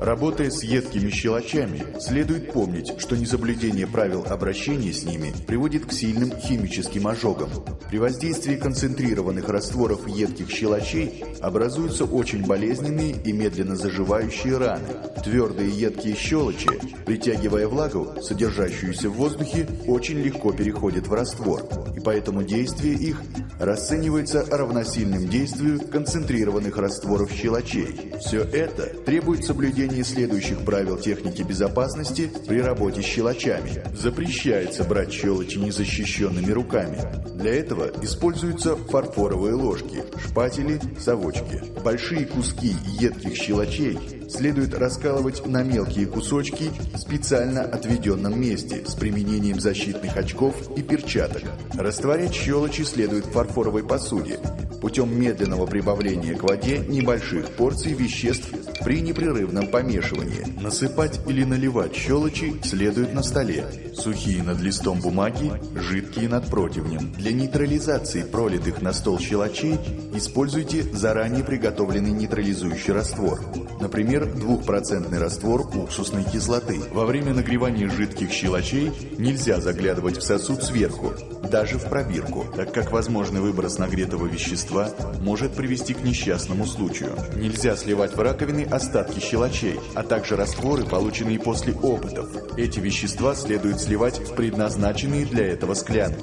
Работая с едкими щелочами, следует помнить, что несоблюдение правил обращения с ними приводит к сильным химическим ожогам. При воздействии концентрированных растворов едких щелочей образуются очень болезненные и медленно заживающие раны. Твердые едкие щелочи, притягивая влагу, содержащуюся в воздухе, очень легко переходят в раствор, и поэтому действие их расценивается равносильным действию концентрированных растворов щелочей. Все это требует соблюдения следующих правил техники безопасности при работе с щелочами. Запрещается брать щелочи незащищенными руками. Для этого используются фарфоровые ложки, шпатели, совочки. Большие куски едких щелочей следует раскалывать на мелкие кусочки в специально отведенном месте с применением защитных очков и перчаток. Растворять щелочи следует в фарфоровой посуде путем медленного прибавления к воде небольших порций веществ при непрерывном помешивании. Насыпать или наливать щелочи следует на столе. Сухие над листом бумаги, жидкие над противнем. Для нейтрализации пролитых на стол щелочей используйте заранее приготовленный нейтрализующий раствор. Например, двухпроцентный раствор уксусной кислоты. Во время нагревания жидких щелочей нельзя заглядывать в сосуд сверху, даже в пробирку, так как возможный выброс нагретого вещества может привести к несчастному случаю. Нельзя сливать в раковины остатки щелочей, а также растворы, полученные после опытов. Эти вещества следует сливать в предназначенные для этого склянки.